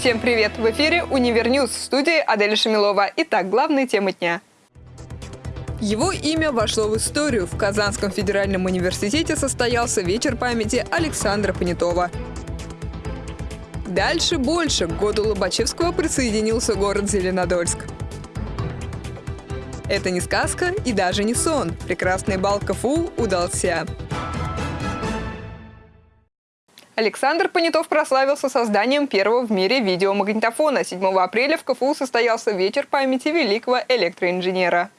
Всем привет! В эфире «Univer News» в студии Адель Шамилова. Итак, главные темы дня. Его имя вошло в историю. В Казанском федеральном университете состоялся вечер памяти Александра Понятова. Дальше больше. К году Лобачевского присоединился город Зеленодольск. Это не сказка и даже не сон. Прекрасный бал КФУ удался. Александр Понятов прославился созданием первого в мире видеомагнитофона. 7 апреля в КФУ состоялся вечер памяти великого электроинженера.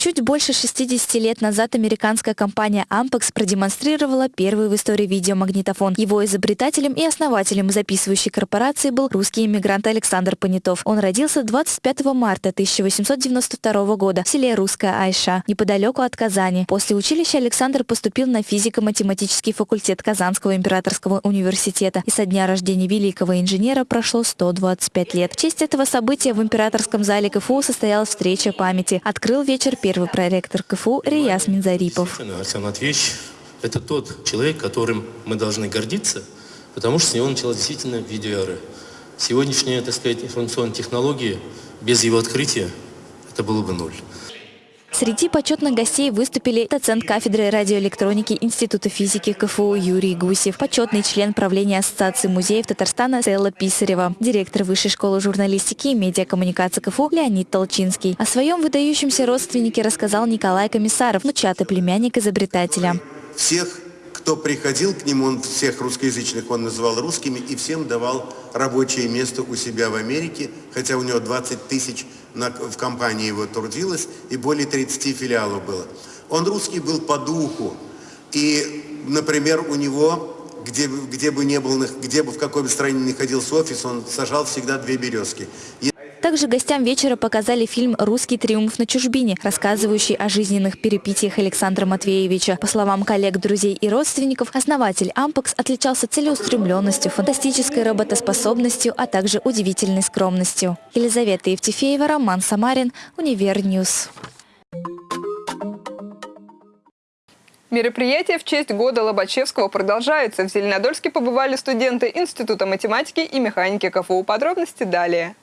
Чуть больше 60 лет назад американская компания Ampex продемонстрировала первый в истории видеомагнитофон. Его изобретателем и основателем записывающей корпорации был русский иммигрант Александр Понятов. Он родился 25 марта 1892 года в селе Русская Айша, неподалеку от Казани. После училища Александр поступил на физико-математический факультет Казанского императорского университета. И со дня рождения великого инженера прошло 125 лет. В честь этого события в императорском зале КФУ состоялась встреча памяти. Открыл вечер первый проректор КФУ Рияс Минзарипов. Арсен Матвеевич – это тот человек, которым мы должны гордиться, потому что с него началась действительно видеоэра. Сегодняшние, так сказать, информационные технологии, без его открытия, это было бы ноль. Среди почетных гостей выступили доцент кафедры радиоэлектроники Института физики КФУ Юрий Гусев, почетный член правления Ассоциации музеев Татарстана Стелла Писарева, директор Высшей школы журналистики и медиакоммуникации КФУ Леонид Толчинский. О своем выдающемся родственнике рассказал Николай Комиссаров, внучатый племянник изобретателя. Всех кто приходил к нему, он всех русскоязычных он называл русскими и всем давал рабочее место у себя в Америке, хотя у него 20 тысяч на, в компании его трудилось и более 30 филиалов было. Он русский был по духу. И, например, у него, где, где бы не был, где бы в какой бы стране ни находился офис, он сажал всегда две березки. Также гостям вечера показали фильм «Русский триумф на чужбине», рассказывающий о жизненных перипетиях Александра Матвеевича. По словам коллег, друзей и родственников, основатель «Ampex» отличался целеустремленностью, фантастической работоспособностью, а также удивительной скромностью. Елизавета Евтефеева, Роман Самарин, Univer News. Мероприятие в честь года Лобачевского продолжается. В Зеленодольске побывали студенты Института математики и механики КФУ. Подробности далее.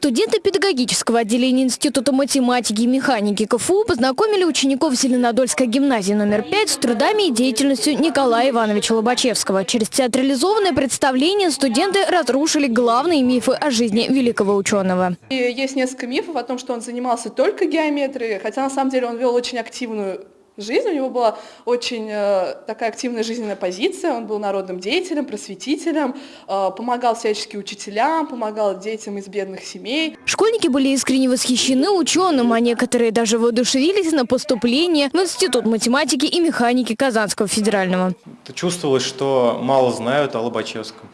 Студенты педагогического отделения Института математики и механики КФУ познакомили учеников Зеленодольской гимназии номер 5 с трудами и деятельностью Николая Ивановича Лобачевского. Через театрализованное представление студенты разрушили главные мифы о жизни великого ученого. И есть несколько мифов о том, что он занимался только геометрией, хотя на самом деле он вел очень активную жизнь. У него была очень э, такая активная жизненная позиция. Он был народным деятелем, просветителем, э, помогал всячески учителям, помогал детям из бедных семей. Школьники были искренне восхищены ученым, а некоторые даже воодушевились на поступление в Институт математики и механики Казанского федерального. Чувствовалось, что мало знают о Лобачевском.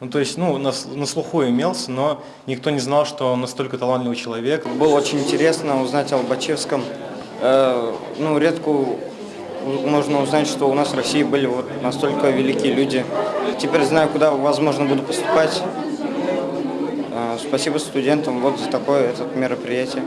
Ну, то есть, ну, на, на слуху имелся, но никто не знал, что он настолько талантливый человек. Было очень интересно узнать о Лобачевском, ну, редко можно узнать, что у нас в России были вот настолько великие люди. Теперь знаю, куда, возможно, буду поступать. Э, спасибо студентам вот за такое этот мероприятие.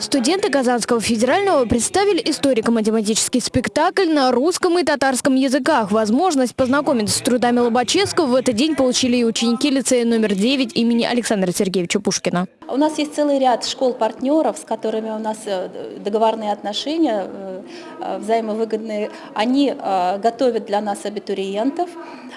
Студенты Казанского федерального представили историко-математический спектакль на русском и татарском языках. Возможность познакомиться с трудами Лобачевского в этот день получили и ученики лицея номер 9 имени Александра Сергеевича Пушкина. У нас есть целый ряд школ-партнеров, с которыми у нас э, договорные отношения, э, э, взаимовыгодные. Они готовят для нас абитуриентов.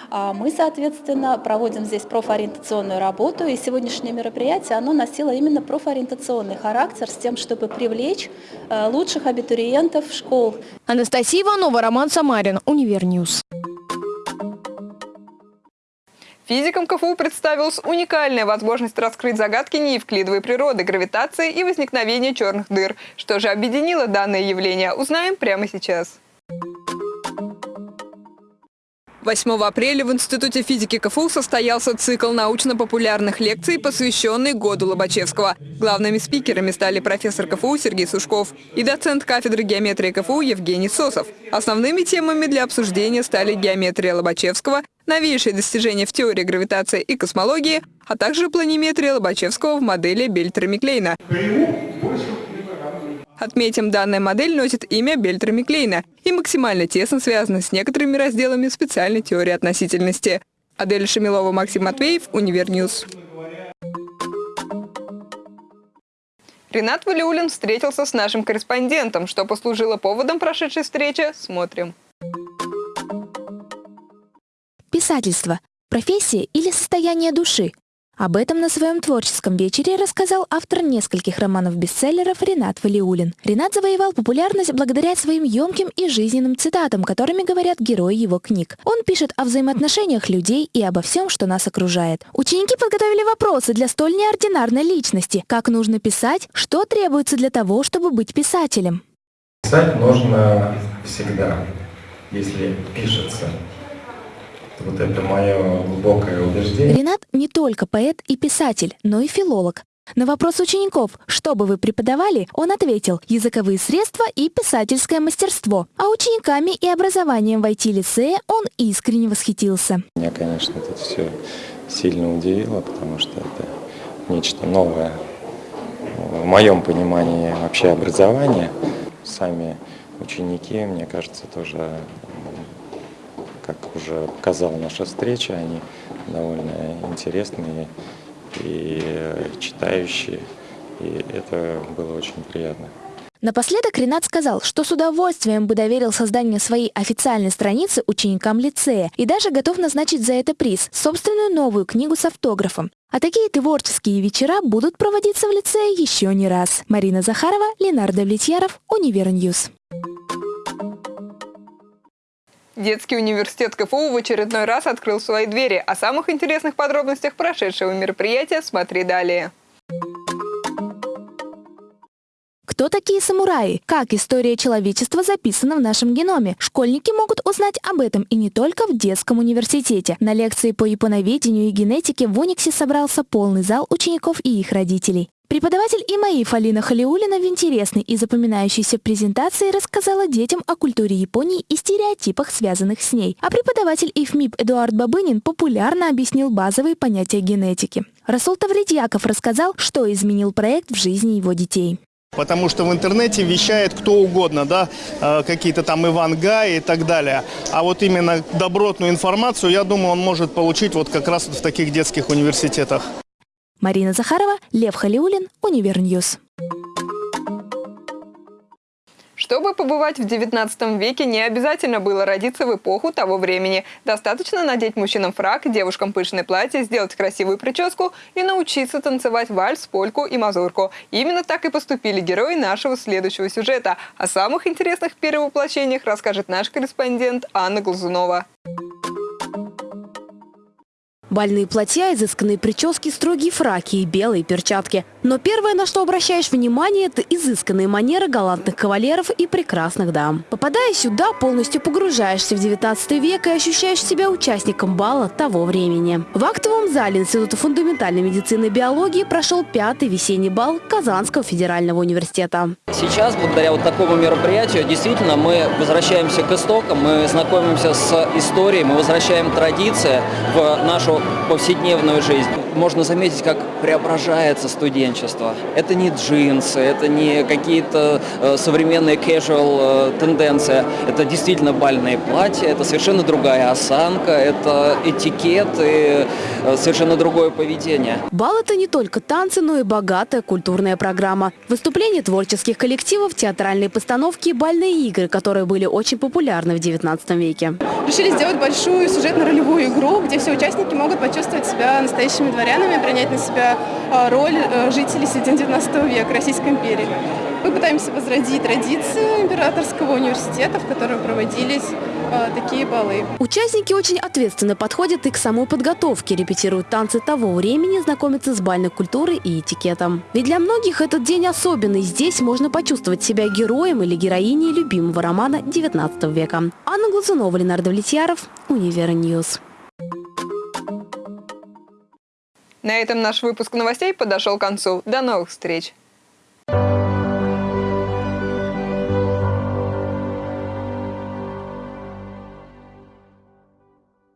А мы, соответственно, проводим здесь профориентационную работу. И сегодняшнее мероприятие, оно носило именно профориентационный характер с тем, чтобы привлечь лучших абитуриентов школ. Анастасия Иванова, Роман Самарин, Univer News. Физикам КФУ представилась уникальная возможность раскрыть загадки неевклидовой природы, гравитации и возникновения черных дыр. Что же объединило данное явление, узнаем прямо сейчас. 8 апреля в Институте физики КФУ состоялся цикл научно-популярных лекций, посвященный году Лобачевского. Главными спикерами стали профессор КФУ Сергей Сушков и доцент кафедры геометрии КФУ Евгений Сосов. Основными темами для обсуждения стали геометрия Лобачевского, новейшие достижения в теории гравитации и космологии, а также планиметрия Лобачевского в модели Бельтрами-Клейна. Отметим, данная модель носит имя Бельтрами-Клейна и максимально тесно связана с некоторыми разделами специальной теории относительности. Адель Шамилова, Максим Матвеев, Univer News. Ренат Валиулин встретился с нашим корреспондентом. Что послужило поводом прошедшей встречи, смотрим. Писательство – профессия или состояние души? Об этом на своем творческом вечере рассказал автор нескольких романов-бестселлеров Ренат Валиулин. Ренат завоевал популярность благодаря своим емким и жизненным цитатам, которыми говорят герои его книг. Он пишет о взаимоотношениях людей и обо всем, что нас окружает. Ученики подготовили вопросы для столь неординарной личности. Как нужно писать? Что требуется для того, чтобы быть писателем? Писать нужно всегда, если пишется. Вот это мое глубокое убеждение. Ренат не только поэт и писатель, но и филолог. На вопрос учеников, что бы вы преподавали, он ответил – языковые средства и писательское мастерство. А учениками и образованием в IT-лицее он искренне восхитился. Меня, конечно, это все сильно удивило, потому что это нечто новое в моем понимании вообще образования. Сами ученики, мне кажется, тоже как уже показала наша встреча, они довольно интересные и читающие, и это было очень приятно. Напоследок Ренат сказал, что с удовольствием бы доверил создание своей официальной страницы ученикам лицея и даже готов назначить за это приз – собственную новую книгу с автографом. А такие творческие вечера будут проводиться в лицее еще не раз. Марина Захарова, Ленар Давлетьяров, Univer News. Детский университет КФУ в очередной раз открыл свои двери. О самых интересных подробностях прошедшего мероприятия смотри далее. Кто такие самураи? Как история человечества записана в нашем геноме? Школьники могут узнать об этом и не только в детском университете. На лекции по японоведению и генетике в Униксе собрался полный зал учеников и их родителей. Преподаватель ИМАИ Фалина Халиулина в интересной и запоминающейся презентации рассказала детям о культуре Японии и стереотипах, связанных с ней. А преподаватель ИФМИП Эдуард Бабынин популярно объяснил базовые понятия генетики. Расул Тавридьяков рассказал, что изменил проект в жизни его детей. Потому что в интернете вещает кто угодно, да, э, какие-то там Ивангай и так далее. А вот именно добротную информацию, я думаю, он может получить вот как раз в таких детских университетах. Марина Захарова, Лев Халиулин, Univer News. Чтобы побывать в 19 веке, не обязательно было родиться в эпоху того времени. Достаточно надеть мужчинам фрак, девушкам пышное платье, сделать красивую прическу и научиться танцевать вальс, польку и мазурку. Именно так и поступили герои нашего следующего сюжета. О самых интересных перевоплощениях расскажет наш корреспондент Анна Глазунова. Бальные платья, изысканные прически, строгие фраки и белые перчатки. Но первое, на что обращаешь внимание, это изысканные манеры галантных кавалеров и прекрасных дам. Попадая сюда, полностью погружаешься в 19 век и ощущаешь себя участником бала того времени. В актовом зале Института фундаментальной медицины и биологии прошел пятый весенний бал Казанского федерального университета. Сейчас, благодаря вот такому мероприятию, действительно мы возвращаемся к истокам, мы знакомимся с историей, мы возвращаем традиции в нашу повседневную жизнь. Можно заметить, как преображается студенчество. Это не джинсы, это не какие-то э, современные casual э, тенденции. Это действительно бальные платья, это совершенно другая осанка, это этикет и э, совершенно другое поведение. Бал – это не только танцы, но и богатая культурная программа. Выступления творческих коллективов, театральные постановки и бальные игры, которые были очень популярны в XIX веке. Решили сделать большую сюжетно-ролевую игру, где все участники могут почувствовать себя настоящими дворянами, принять на себя а, роль э, жителей середины 19 века Российской империи. Мы пытаемся возродить традиции императорского университета, в котором проводились э, такие балы. Участники очень ответственно подходят и к самой подготовке, репетируют танцы того времени, знакомятся с бальной культурой и этикетом. Ведь для многих этот день особенный. Здесь можно почувствовать себя героем или героиней любимого романа 19 века. Анна Глазунова, Ленардо Влетьяров, Универ News. На этом наш выпуск новостей подошел к концу. До новых встреч!